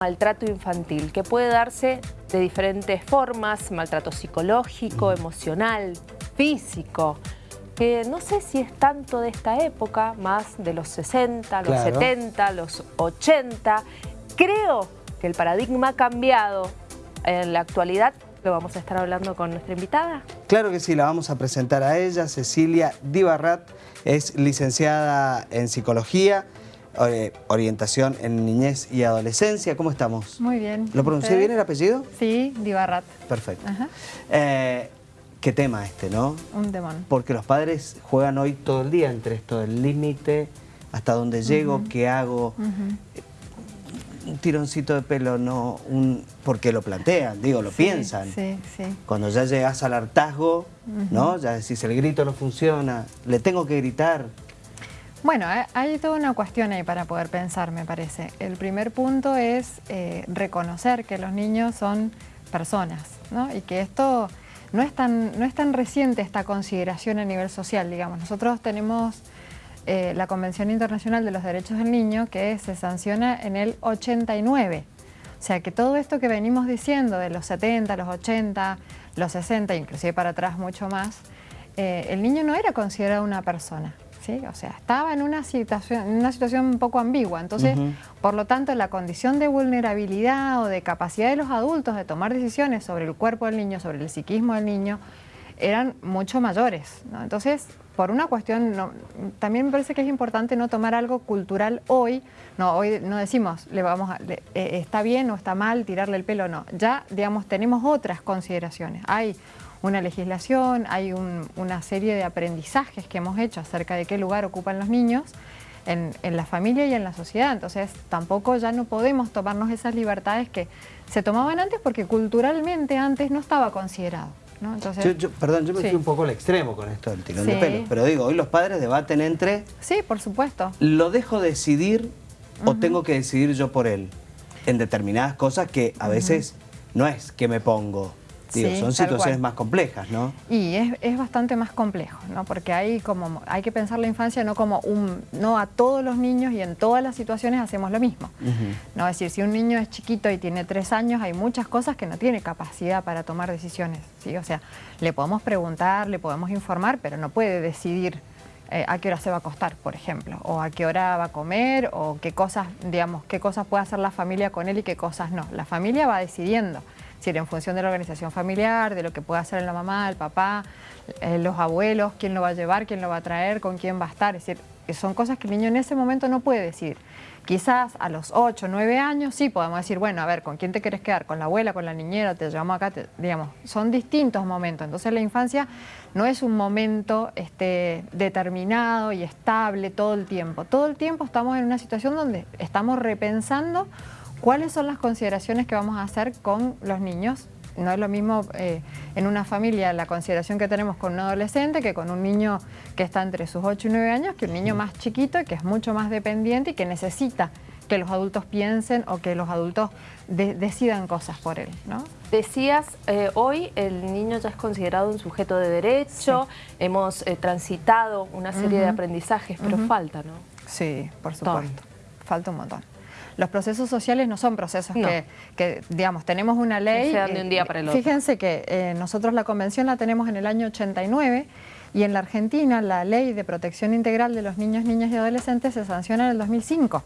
maltrato infantil, que puede darse de diferentes formas, maltrato psicológico, emocional, físico, que no sé si es tanto de esta época, más de los 60, los 70, los 80. Creo que el paradigma ha cambiado en la actualidad. Lo vamos a estar hablando con nuestra invitada. Claro que sí, la vamos a presentar a ella, Cecilia Dibarrat, es licenciada en Psicología, orientación en niñez y adolescencia. ¿Cómo estamos? Muy bien. ¿Lo pronuncié bien el apellido? Sí, Dibarrat. Perfecto. Eh, qué tema este, ¿no? Un demon. Porque los padres juegan hoy todo el día entre esto del límite, hasta dónde llego, qué hago. Un tironcito de pelo, no, un, porque lo plantean, digo, lo piensan. Sí, sí. Cuando ya llegas al hartazgo, ¿no? Ya decís, el grito no funciona, le tengo que gritar, bueno, eh, hay toda una cuestión ahí para poder pensar, me parece. El primer punto es eh, reconocer que los niños son personas, ¿no? Y que esto no es, tan, no es tan reciente esta consideración a nivel social, digamos. Nosotros tenemos eh, la Convención Internacional de los Derechos del Niño que se sanciona en el 89. O sea que todo esto que venimos diciendo de los 70, los 80, los 60, inclusive para atrás mucho más, el niño no era considerado una persona. O sea, estaba en una situación, una situación un poco ambigua. Entonces, por lo tanto, la condición de vulnerabilidad o de capacidad de los adultos de tomar decisiones sobre el cuerpo del niño, sobre el psiquismo del niño, eran mucho mayores. Entonces, por una cuestión, también me parece que es importante no tomar algo cultural hoy, no, hoy no decimos, le vamos eh, está bien o está mal tirarle el pelo, no. Ya, digamos, tenemos otras consideraciones. Hay una legislación, hay una serie de aprendizajes que hemos hecho acerca de qué lugar ocupan los niños en, la familia y en la sociedad. Entonces tampoco ya no podemos tomarnos esas libertades que se tomaban antes porque culturalmente antes no estaba considerado. Entonces, perdón, yo me fui un poco al extremo con esto del tirón de pelo, pero digo, hoy los padres debaten entre... Sí, por supuesto. ¿Lo dejo decidir o tengo que decidir yo por él? En determinadas cosas que a veces no es que me pongo, son situaciones más complejas, ¿no? Y es, bastante más complejo, ¿no? Porque hay, como, hay que pensar la infancia no como un... No a todos los niños y en todas las situaciones hacemos lo mismo. ¿no? Es decir, si un niño es chiquito y tiene tres años, hay muchas cosas que no tiene capacidad para tomar decisiones, ¿sí? O sea, le podemos preguntar, le podemos informar, pero no puede decidir eh, a qué hora se va a acostar, por ejemplo, o a qué hora va a comer, o qué cosas, digamos, qué cosas puede hacer la familia con él y qué cosas no. La familia va decidiendo. Decir, en función de la organización familiar, de lo que pueda hacer la mamá, el papá, eh, los abuelos, quién lo va a llevar, quién lo va a traer, con quién va a estar. Es decir, son cosas que el niño en ese momento no puede decir. Quizás a los 8, 9 años sí podemos decir, bueno, a ver, ¿con quién te quieres quedar? ¿Con la abuela, con la niñera? ¿Te llevamos acá? digamos, son distintos momentos. Entonces la infancia no es un momento este, determinado y estable todo el tiempo. Todo el tiempo estamos en una situación donde estamos repensando ¿Cuáles son las consideraciones que vamos a hacer con los niños? No es lo mismo eh, en una familia la consideración que tenemos con un adolescente que con un niño que está entre sus 8 y 9 años, que un niño más chiquito y que es mucho más dependiente y que necesita que los adultos piensen o que los adultos decidan cosas por él. ¿no? Decías, eh, hoy el niño ya es considerado un sujeto de derecho, hemos eh, transitado una serie de aprendizajes, pero falta, ¿no? Sí, por supuesto, falta un montón. Los procesos sociales no son procesos que, digamos, tenemos una ley... se dan de un día para el otro. Fíjense que eh, nosotros la convención la tenemos en el año 89 y en la Argentina la ley de protección integral de los niños, niñas y adolescentes se sanciona en el 2005.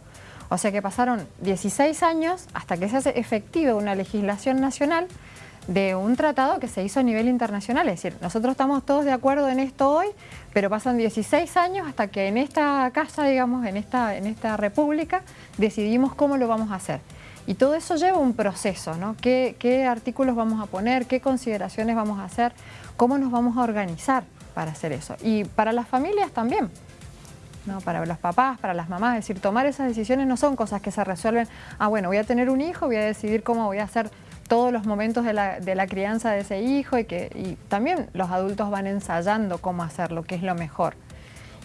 O sea que pasaron 16 años hasta que se hace efectiva una legislación nacional de un tratado que se hizo a nivel internacional. Es decir, nosotros estamos todos de acuerdo en esto hoy, pero pasan 16 años hasta que en esta casa, digamos, en esta, en esta república, decidimos cómo lo vamos a hacer. Y todo eso lleva un proceso, ¿no? ¿Qué, ¿Qué, artículos vamos a poner? ¿Qué consideraciones vamos a hacer? ¿Cómo nos vamos a organizar para hacer eso? Y para las familias también, ¿no? Para los papás, para las mamás, es decir, tomar esas decisiones no son cosas que se resuelven, ah, bueno, voy a tener un hijo, voy a decidir cómo voy a hacer todos los momentos de la, crianza de ese hijo y que también los adultos van ensayando cómo hacerlo, qué es lo mejor.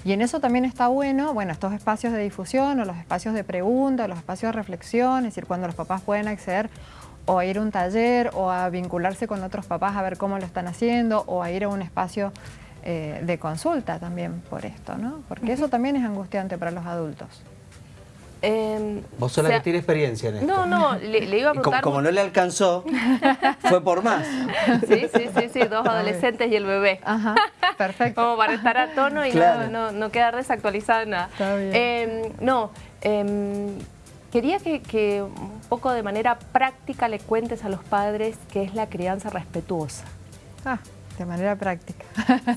Y en eso también está bueno, bueno, estos espacios de difusión o los espacios de pregunta, los espacios de reflexión, es decir, cuando los papás pueden acceder o a ir a un taller o a vincularse con otros papás a ver cómo lo están haciendo o a ir a un espacio eh, de consulta también por esto, ¿no? Porque eso también es angustiante para los adultos. Eh, Vos la que tiene experiencia en esto. No, no, le, iba a preguntar... Como, no le alcanzó, fue por más. Sí, sí, sí, sí, dos adolescentes y el bebé. Ajá, perfecto. Como para estar a tono y no, no, no, quedar desactualizada nada. Está bien. Em, no, em, quería que, que un poco de manera práctica le cuentes a los padres qué es la crianza respetuosa. Ah, de manera práctica.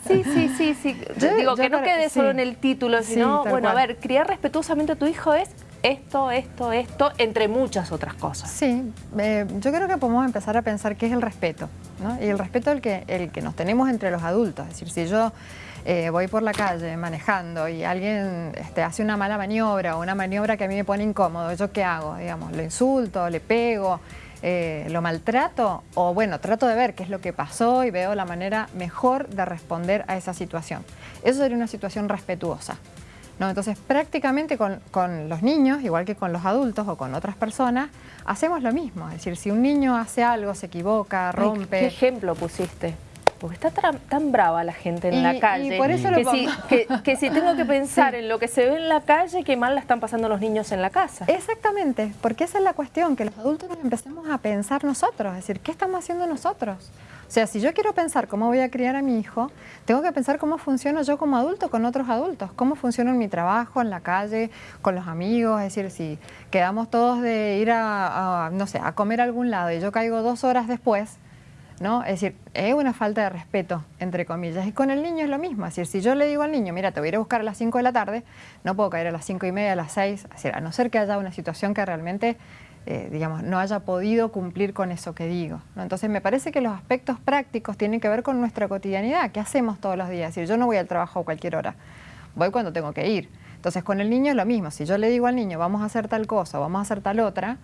Sí, sí, sí, sí. Digo, que no quede solo en el título, sino, bueno, a ver, criar respetuosamente a tu hijo es esto, esto, esto, entre muchas otras cosas. Sí, eh, yo creo que podemos empezar a pensar qué es el respeto, ¿no? Y el respeto el que, el que nos tenemos entre los adultos. Es decir, si yo eh, voy por la calle manejando y alguien este, hace una mala maniobra o una maniobra que a mí me pone incómodo, ¿yo qué hago? Digamos, ¿lo insulto, le pego, eh, lo maltrato? O bueno, trato de ver qué es lo que pasó y veo la manera mejor de responder a esa situación. Eso sería una situación respetuosa. Entonces, prácticamente con, los niños, igual que con los adultos o con otras personas, hacemos lo mismo. Es decir, si un niño hace algo, se equivoca, rompe... ¿Qué ejemplo pusiste? Porque está tan, brava la gente en la calle. Y por eso que, lo si, que, si tengo que pensar en lo que se ve en la calle, qué mal la están pasando los niños en la casa. Exactamente, porque esa es la cuestión, que los adultos nos empecemos a pensar nosotros, es decir, ¿qué estamos haciendo nosotros? O sea, si yo quiero pensar cómo voy a criar a mi hijo, tengo que pensar cómo funciono yo como adulto con otros adultos, cómo funciono en mi trabajo, en la calle, con los amigos, es decir, si quedamos todos de ir a, no sé, a comer a algún lado y yo caigo dos horas después, ¿no? Es decir, es una falta de respeto, entre comillas. Y con el niño es lo mismo. Es decir, si yo le digo al niño, mira, te voy a ir a buscar a las 5 de la tarde, no puedo caer a las 5 y media, a las 6, decir, a no ser que haya una situación que realmente eh, digamos, no haya podido cumplir con eso que digo. Entonces me parece que los aspectos prácticos tienen que ver con nuestra cotidianidad, ¿qué hacemos todos los días? Es yo no voy al trabajo a cualquier hora, voy cuando tengo que ir. Entonces con el niño es lo mismo, si yo le digo al niño vamos a hacer tal cosa, vamos a hacer tal otra,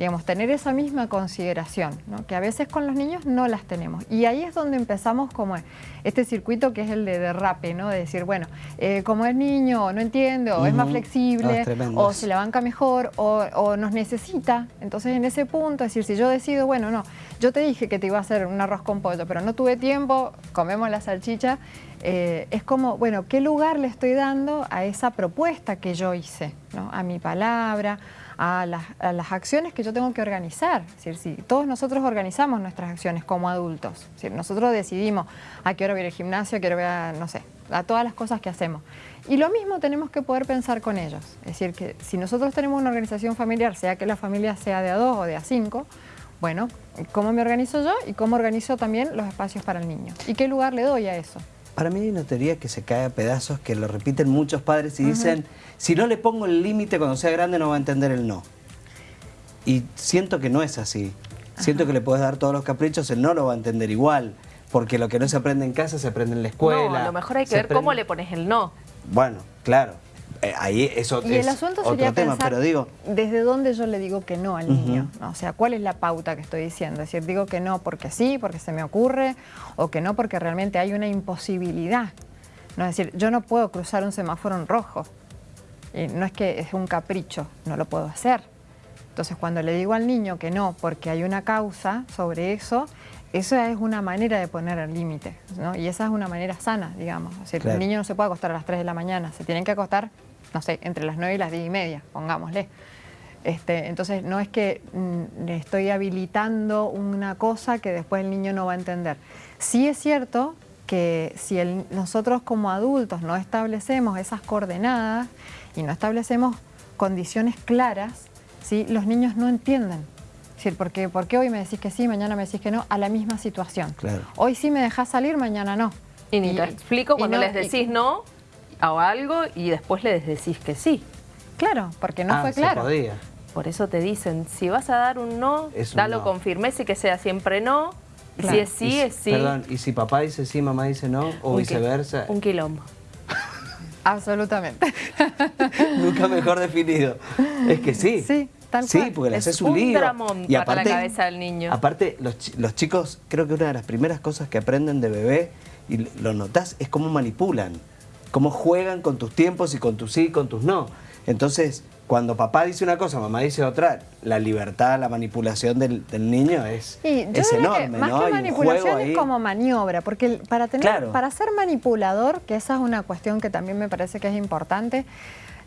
digamos, tener esa misma consideración, que a veces con los niños no las tenemos. Y ahí es donde empezamos como este circuito que es el de derrape, ¿no? de decir, bueno, eh, como es niño, no entiende, o es más flexible, o se la banca mejor, o, nos necesita. Entonces en ese punto, es decir, si yo decido, bueno, no, yo te dije que te iba a hacer un arroz con pollo, pero no tuve tiempo, comemos la salchicha, eh, es como, bueno, ¿qué lugar le estoy dando a esa propuesta que yo hice? ¿no? A mi palabra, a las, acciones que yo tengo que organizar. Es decir, si todos nosotros organizamos nuestras acciones como adultos, si nosotros decidimos a qué hora voy al gimnasio, a qué hora a, no sé, a todas las cosas que hacemos. Y lo mismo tenemos que poder pensar con ellos. Es decir, que si nosotros tenemos una organización familiar, sea que la familia sea de a dos o de a cinco, bueno, ¿cómo me organizo yo y cómo organizo también los espacios para el niño? ¿Y qué lugar le doy a eso? Para mí hay una teoría que se cae a pedazos, que lo repiten muchos padres y dicen, si no le pongo el límite cuando sea grande no va a entender el no. Y siento que no es así. Siento que le puedes dar todos los caprichos, él no lo va a entender igual. Porque lo que no se aprende en casa se aprende en la escuela. No, a lo mejor hay que ver cómo le pones el no. Bueno, claro. Eh, ahí eso y el asunto sería tema, pero digo... desde dónde yo le digo que no al niño, o sea, cuál es la pauta que estoy diciendo, es decir, digo que no porque sí, porque se me ocurre, o que no porque realmente hay una imposibilidad, no es decir, yo no puedo cruzar un semáforo en rojo, y no es que es un capricho, no lo puedo hacer. Entonces cuando le digo al niño que no porque hay una causa sobre eso, esa es una manera de poner el límite, ¿no? Y esa es una manera sana, digamos. O sea, El niño no se puede acostar a las 3 de la mañana, se tienen que acostar no sé, entre las 9 y las 10 y media, pongámosle. Este, entonces no es que mm, le estoy habilitando una cosa que después el niño no va a entender. Sí es cierto que si nosotros como adultos no establecemos esas coordenadas y no establecemos condiciones claras, ¿sí? los niños no entienden. Es decir, ¿por qué, hoy me decís que sí, mañana me decís que no? A la misma situación. Hoy sí me dejás salir, mañana no. Y ni te explico cuando les decís no, o algo y después le decís que sí. Claro, porque no ah, fue claro. podía. Por eso te dicen, si vas a dar un no, dalo con firmeza y que sea siempre no. Si es sí, es sí. Perdón, ¿y si papá dice sí, mamá dice no? ¿O viceversa? un quilombo. Absolutamente. Nunca mejor definido. Es que sí. Sí, tal Sí, porque le haces un, lío. y aparte, la cabeza del niño. Aparte, los, los chicos, creo que una de las primeras cosas que aprenden de bebé, y lo notás, es cómo manipulan cómo juegan con tus tiempos y con tus sí y con tus no. Entonces, cuando papá dice una cosa, mamá dice otra, la libertad, la manipulación del, niño es, es enorme. más que manipulación es como maniobra, porque para, tener, para ser manipulador, que esa es una cuestión que también me parece que es importante,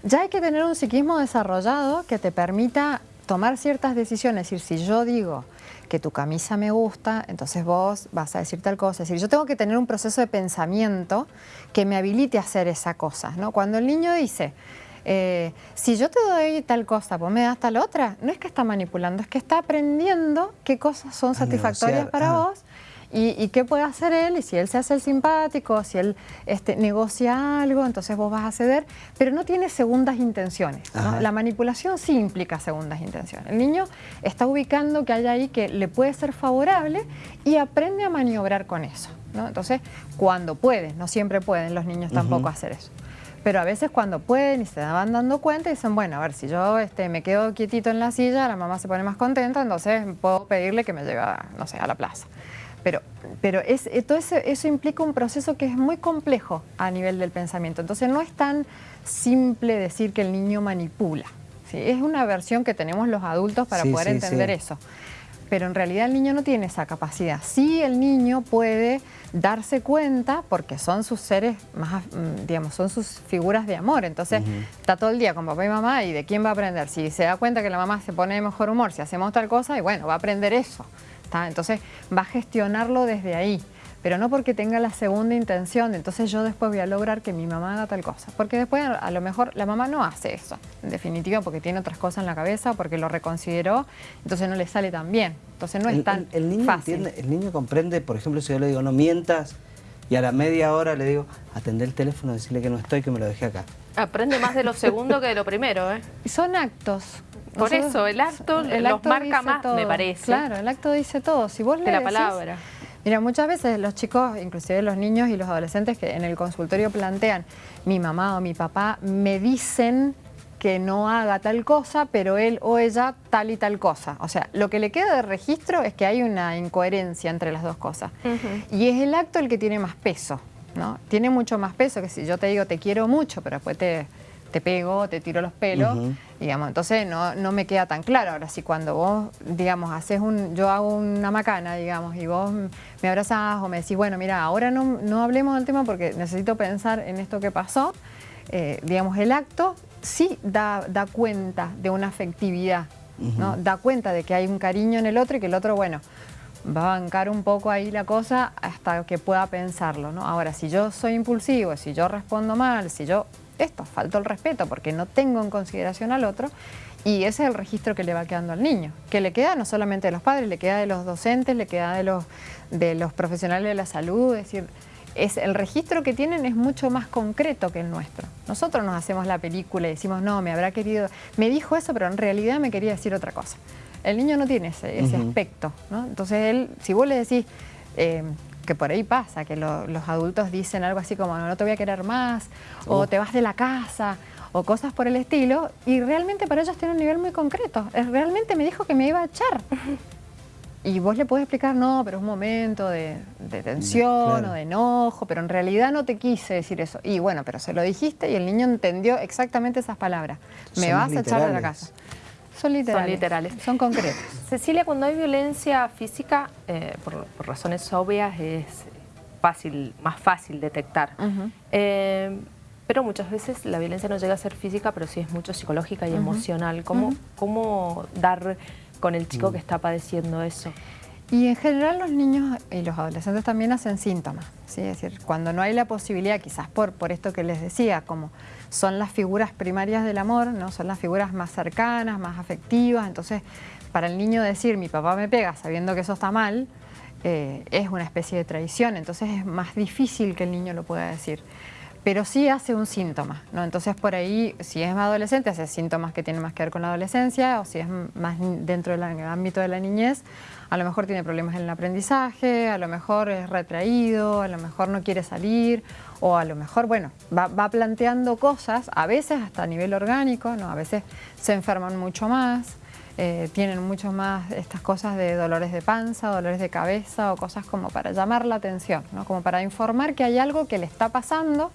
ya hay que tener un psiquismo desarrollado que te permita tomar ciertas decisiones. Es decir, si yo digo que tu camisa me gusta, entonces vos vas a decir tal cosa. Es decir, yo tengo que tener un proceso de pensamiento que me habilite a hacer esa cosa. ¿no? Cuando el niño dice, eh, si yo te doy tal cosa, vos me das tal otra, no es que está manipulando, es que está aprendiendo qué cosas son satisfactorias para vos y, qué puede hacer él, y si él se hace el simpático, si él este, negocia algo, entonces vos vas a ceder, pero no tiene segundas intenciones. La manipulación sí implica segundas intenciones. El niño está ubicando que hay ahí que le puede ser favorable y aprende a maniobrar con eso. Entonces, cuando puede, no siempre pueden los niños tampoco hacer eso. Pero a veces cuando pueden y se van dando cuenta dicen, bueno, a ver, si yo este, me quedo quietito en la silla, la mamá se pone más contenta, entonces puedo pedirle que me lleve, no sé, a la plaza. Pero, pero es, eh, todo eso, implica un proceso que es muy complejo a nivel del pensamiento. Entonces no es tan simple decir que el niño manipula. ¿sí? Es una versión que tenemos los adultos para poder entender eso. Pero en realidad el niño no tiene esa capacidad. Sí el niño puede darse cuenta, porque son sus seres más, mm, digamos, son sus figuras de amor. Entonces está todo el día con papá y mamá y de quién va a aprender. Si se da cuenta que la mamá se pone de mejor humor, si hacemos tal cosa, y bueno, va a aprender eso. Entonces va a gestionarlo desde ahí, pero no porque tenga la segunda intención, entonces yo después voy a lograr que mi mamá haga tal cosa. Porque después a lo mejor la mamá no hace eso, en definitiva porque tiene otras cosas en la cabeza, porque lo reconsideró, entonces no le sale tan bien. Entonces no es tan el, niño fácil. el niño comprende, por ejemplo, si yo le digo no mientas, y a la media hora le digo, atender el teléfono, decirle que no estoy, que me lo dejé acá. Aprende más de lo segundo que de lo primero, ¿eh? Son actos. Por eso, el acto el los marca más, me parece. Claro, el acto dice todo. Si vos de la palabra. Mira, muchas veces los chicos, inclusive los niños y los adolescentes que en el consultorio plantean, mi mamá o mi papá me dicen que no haga tal cosa, pero él o ella tal y tal cosa. O sea, lo que le queda de registro es que hay una incoherencia entre las dos cosas. Y es el acto el que tiene más peso, ¿no? Tiene mucho más peso que si yo te digo te quiero mucho, pero después te te pego, te tiro los pelos, digamos, entonces no, no, me queda tan claro. Ahora, si cuando vos, digamos, haces un, yo hago una macana, digamos, y vos me abrazás o me decís, bueno, mira, ahora no, no hablemos del tema porque necesito pensar en esto que pasó, eh, digamos, el acto sí da, da cuenta de una afectividad, ¿no? Da cuenta de que hay un cariño en el otro y que el otro, bueno, va a bancar un poco ahí la cosa hasta que pueda pensarlo, ¿no? Ahora, si yo soy impulsivo, si yo respondo mal, si yo esto, falto el respeto porque no tengo en consideración al otro y ese es el registro que le va quedando al niño, que le queda no solamente de los padres, le queda de los docentes, le queda de los, de los profesionales de la salud, es decir, es, el registro que tienen es mucho más concreto que el nuestro. Nosotros nos hacemos la película y decimos, no, me habrá querido, me dijo eso, pero en realidad me quería decir otra cosa. El niño no tiene ese, aspecto, ¿no? Entonces él, si vos le decís, eh, que por ahí pasa, que los adultos dicen algo así como no, te voy a querer más, o te vas de la casa, o cosas por el estilo, y realmente para ellos tiene un nivel muy concreto. Realmente me dijo que me iba a echar. Y vos le podés explicar, no, pero es un momento de, tensión o de enojo, pero en realidad no te quise decir eso. Y bueno, pero se lo dijiste y el niño entendió exactamente esas palabras. me vas a echar de la casa. Son literales. Son concretos. Cecilia, cuando hay violencia física, eh, por, razones obvias, es fácil, más fácil detectar. Eh, pero muchas veces la violencia no llega a ser física, pero sí es mucho psicológica y emocional. ¿Cómo, ¿Cómo dar con el chico mm. que está padeciendo eso? Y en general los niños y los adolescentes también hacen síntomas, ¿sí? es decir, cuando no hay la posibilidad, quizás por, por esto que les decía, como son las figuras primarias del amor, ¿no? son las figuras más cercanas, más afectivas, entonces para el niño decir mi papá me pega sabiendo que eso está mal, eh, es una especie de traición, entonces es más difícil que el niño lo pueda decir pero sí hace un síntoma, ¿no? Entonces por ahí, si es adolescente, hace síntomas que tienen más que ver con la adolescencia, o si es más dentro del ámbito de la niñez, a lo mejor tiene problemas en el aprendizaje, a lo mejor es retraído, a lo mejor no quiere salir, o a lo mejor, bueno, va, planteando cosas, a veces hasta a nivel orgánico, ¿no? A veces se enferman mucho más, eh, tienen mucho más estas cosas de dolores de panza, dolores de cabeza o cosas como para llamar la atención, ¿no? como para informar que hay algo que le está pasando,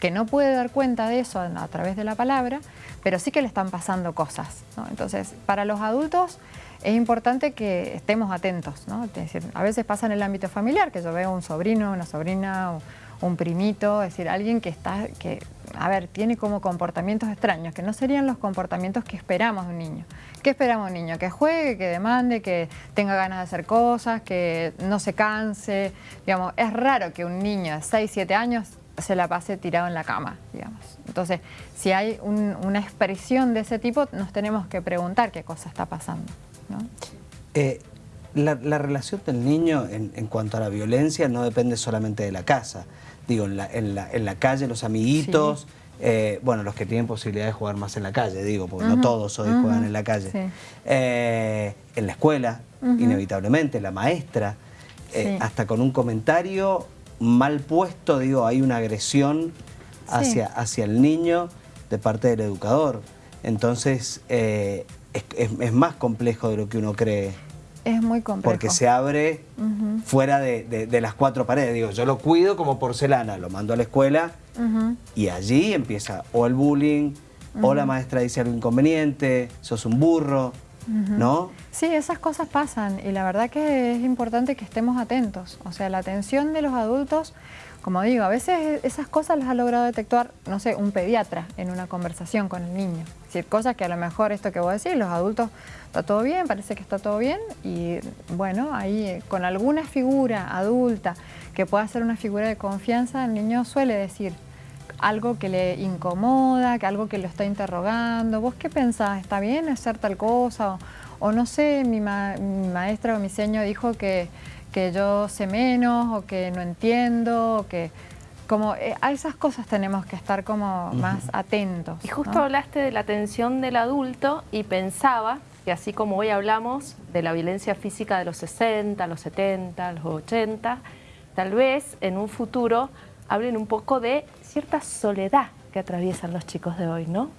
que no puede dar cuenta de eso a través de la palabra, pero sí que le están pasando cosas. Entonces, para los adultos es importante que estemos atentos. ¿no? Es decir, a veces pasa en el ámbito familiar, que yo veo un sobrino, una sobrina un primito, es decir, alguien que está, que, a ver, tiene como comportamientos extraños, que no serían los comportamientos que esperamos de un niño. ¿Qué esperamos de un niño? Que juegue, que demande, que tenga ganas de hacer cosas, que no se canse. Digamos, es raro que un niño de 6, 7 años se la pase tirado en la cama, digamos. Entonces, si hay una expresión de ese tipo, nos tenemos que preguntar qué cosa está pasando. Eh, la, relación del niño en, cuanto a la violencia no depende solamente de la casa. Digo, en la, en la, calle, los amiguitos, eh, bueno, los que tienen posibilidad de jugar más en la calle, digo, porque no todos hoy juegan en la calle. Eh, en la escuela, inevitablemente, la maestra, hasta con un comentario mal puesto, digo, hay una agresión hacia, hacia el niño de parte del educador. Entonces, eh, es, más complejo de lo que uno cree. Es muy complejo. Porque se abre fuera de, las cuatro paredes. Digo, yo lo cuido como porcelana, lo mando a la escuela y allí empieza o el bullying, o la maestra dice algo inconveniente, sos un burro, ¿no? Sí, esas cosas pasan y la verdad que es importante que estemos atentos. O sea, la atención de los adultos, como digo, a veces esas cosas las ha logrado detectar, no sé, un pediatra en una conversación con el niño. Es decir, cosas que a lo mejor esto que vos decís, los adultos, está todo bien, parece que está todo bien y bueno, ahí eh, con alguna figura adulta que pueda ser una figura de confianza, el niño suele decir, algo que le incomoda, que algo que lo está interrogando. ¿Vos qué pensás? ¿Está bien hacer tal cosa? O, no sé, mi, maestra o mi seño dijo que, que, yo sé menos o que no entiendo, o que... Como eh, a esas cosas tenemos que estar como más atentos. Y justo hablaste de la atención del adulto y pensaba que así como hoy hablamos de la violencia física de los 60, los 70, los 80, tal vez en un futuro hablen un poco de cierta soledad que atraviesan los chicos de hoy, ¿no?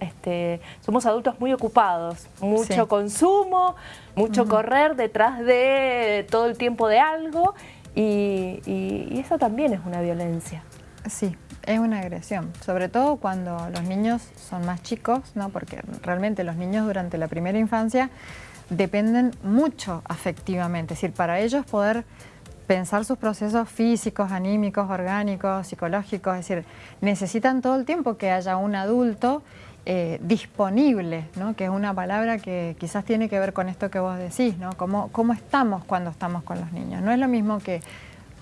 Este, somos adultos muy ocupados, mucho consumo, mucho correr detrás de todo el tiempo de algo y, eso también es una violencia. Sí, es una agresión, sobre todo cuando los niños son más chicos, ¿no? porque realmente los niños durante la primera infancia dependen mucho afectivamente, es decir, para ellos poder pensar sus procesos físicos, anímicos, orgánicos, psicológicos, es decir, necesitan todo el tiempo que haya un adulto eh, disponible, ¿no? que es una palabra que quizás tiene que ver con esto que vos decís, ¿no? ¿Cómo, cómo estamos cuando estamos con los niños. No es lo mismo que,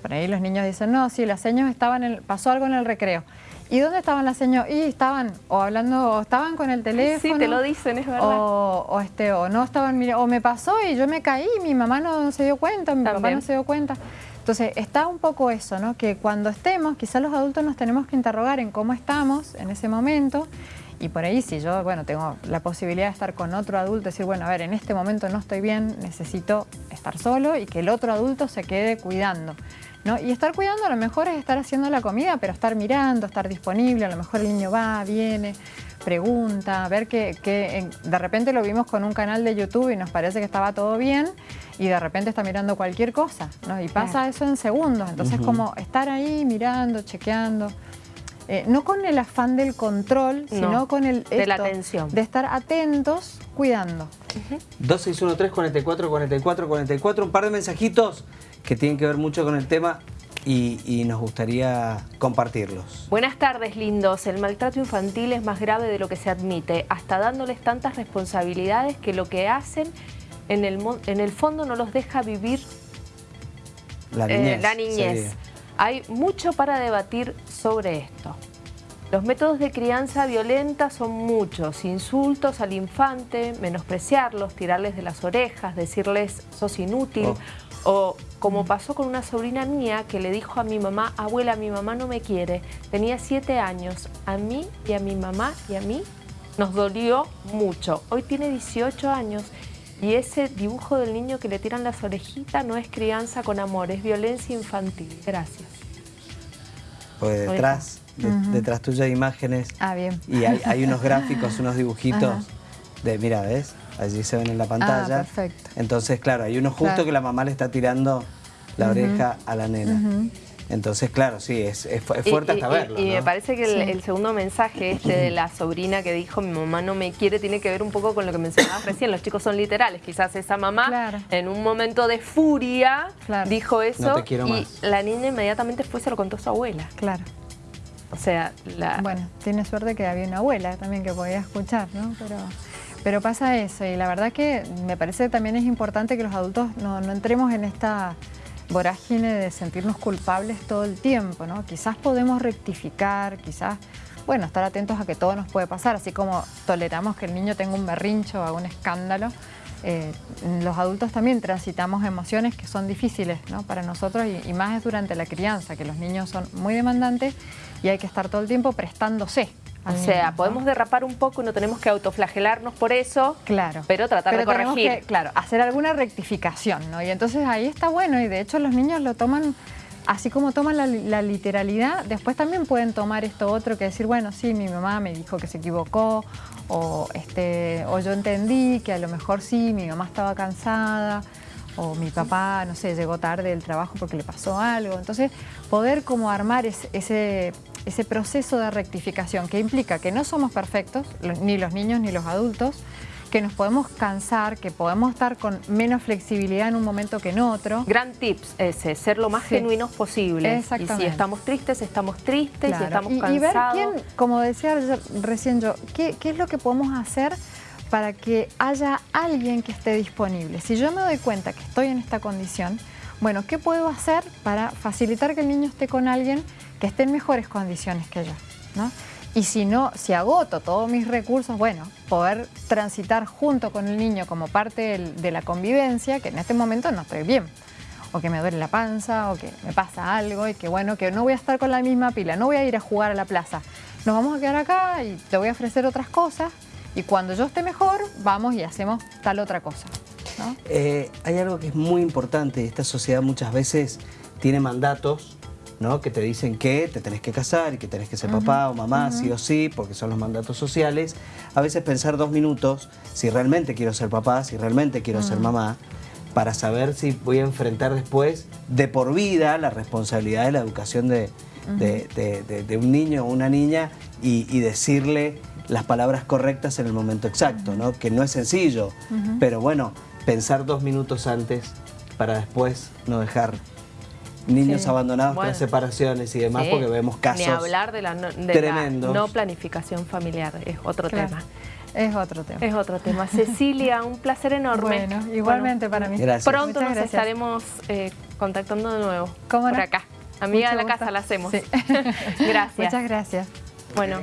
por ahí los niños dicen, no, sí, las señas estaban, en pasó algo en el recreo. ¿Y dónde estaban las señas? Y estaban o hablando, o estaban con el teléfono. Sí, te lo dicen, es verdad. O, este, o no estaban, o me pasó y yo me caí, mi mamá no se dio cuenta, mi papá no se dio cuenta. Entonces, está un poco eso, ¿no? Que cuando estemos, quizás los adultos nos tenemos que interrogar en cómo estamos en ese momento y por ahí si yo, bueno, tengo la posibilidad de estar con otro adulto, decir, bueno, a ver, en este momento no estoy bien, necesito estar solo y que el otro adulto se quede cuidando. ¿No? Y estar cuidando a lo mejor es estar haciendo la comida, pero estar mirando, estar disponible, a lo mejor el niño va, viene, pregunta, ver que, de repente lo vimos con un canal de YouTube y nos parece que estaba todo bien y de repente está mirando cualquier cosa, ¿no? Y pasa eso en segundos, entonces como estar ahí mirando, chequeando. Eh, no con el afán del control, sino con el... de la atención. De estar atentos, cuidando. 2613 44 44 44, un par de mensajitos que tienen que ver mucho con el tema y, nos gustaría compartirlos. Buenas tardes, lindos. El maltrato infantil es más grave de lo que se admite, hasta dándoles tantas responsabilidades que lo que hacen en el, en el fondo no los deja vivir la eh, niñez. Hay mucho para debatir sobre esto. Los métodos de crianza violenta son muchos, insultos al infante, menospreciarlos, tirarles de las orejas, decirles sos inútil, oh. o como pasó con una sobrina mía que le dijo a mi mamá, abuela, mi mamá no me quiere, tenía siete años, a mí y a mi mamá y a mí nos dolió mucho. Hoy tiene 18 años y ese dibujo del niño que le tiran las orejitas no es crianza con amor, es violencia infantil. Gracias. Pues detrás, detrás tuya hay imágenes. Ah, bien. Y hay, unos gráficos, unos dibujitos de, mira, ¿ves? allí se ven en la pantalla. Ah, perfecto. Entonces, claro, hay uno justo que la mamá le está tirando la oreja a la nena. Entonces, claro, sí, es, fuerte hasta verlo. Y, me parece que el, segundo mensaje este de la sobrina que dijo mi mamá no me quiere tiene que ver un poco con lo que mencionabas recién. Los chicos son literales. Quizás esa mamá en un momento de furia dijo eso y la niña inmediatamente fue y se lo contó a su abuela. Claro. O sea, la... Bueno, tiene suerte que había una abuela también que podía escuchar, ¿no? Pero... Pero pasa eso y la verdad que me parece que también es importante que los adultos no, entremos en esta vorágine de sentirnos culpables todo el tiempo, ¿no? Quizás podemos rectificar, quizás, bueno, estar atentos a que todo nos puede pasar, así como toleramos que el niño tenga un berrincho o un escándalo, eh, los adultos también transitamos emociones que son difíciles ¿no? para nosotros y, y, más es durante la crianza, que los niños son muy demandantes y hay que estar todo el tiempo prestándose. O sea, podemos derrapar un poco y no tenemos que autoflagelarnos por eso, claro. pero tratar de corregir. Que, claro, hacer alguna rectificación, ¿no? Y entonces ahí está bueno y de hecho los niños lo toman, así como toman la, literalidad, después también pueden tomar esto otro que decir, bueno, sí, mi mamá me dijo que se equivocó o, este, o yo entendí que a lo mejor sí, mi mamá estaba cansada o mi papá, no sé, llegó tarde del trabajo porque le pasó algo. Entonces, poder como armar ese ese proceso de rectificación que implica que no somos perfectos, ni los niños ni los adultos, que nos podemos cansar, que podemos estar con menos flexibilidad en un momento que en otro. Gran tips ese, ser lo más genuinos posible. Exactamente. Y si estamos tristes, estamos tristes, si estamos cansados. Y ver quién, como decía recién yo, ¿qué, qué es lo que podemos hacer para que haya alguien que esté disponible? Si yo me doy cuenta que estoy en esta condición, bueno, ¿qué puedo hacer para facilitar que el niño esté con alguien que esté en mejores condiciones que yo? ¿no? Y si no, si agoto todos mis recursos, bueno, poder transitar junto con el niño como parte de la convivencia, que en este momento no estoy bien, o que me duele la panza, o que me pasa algo, y que bueno, que no voy a estar con la misma pila, no voy a ir a jugar a la plaza. Nos vamos a quedar acá y te voy a ofrecer otras cosas, y cuando yo esté mejor, vamos y hacemos tal otra cosa. Eh, hay algo que es muy importante, esta sociedad muchas veces tiene mandatos ¿no? que te dicen que te tenés que casar y que tenés que ser papá o mamá, sí o sí, porque son los mandatos sociales. A veces pensar dos minutos, si realmente quiero ser papá, si realmente quiero ser mamá, para saber si voy a enfrentar después de por vida la responsabilidad de la educación de, un niño o una niña y, decirle las palabras correctas en el momento exacto, ¿no? que no es sencillo, pero bueno, pensar dos minutos antes para después no dejar niños abandonados por separaciones y demás, porque vemos casos Ni hablar de la no, no planificación familiar, es otro tema. Es otro tema. Es otro tema. Cecilia, un placer enorme. Bueno, igualmente para mí. Gracias. Pronto nos estaremos eh, contactando de nuevo. ¿Cómo Por acá. Amiga de la casa la hacemos. gracias. Muchas gracias. Bueno.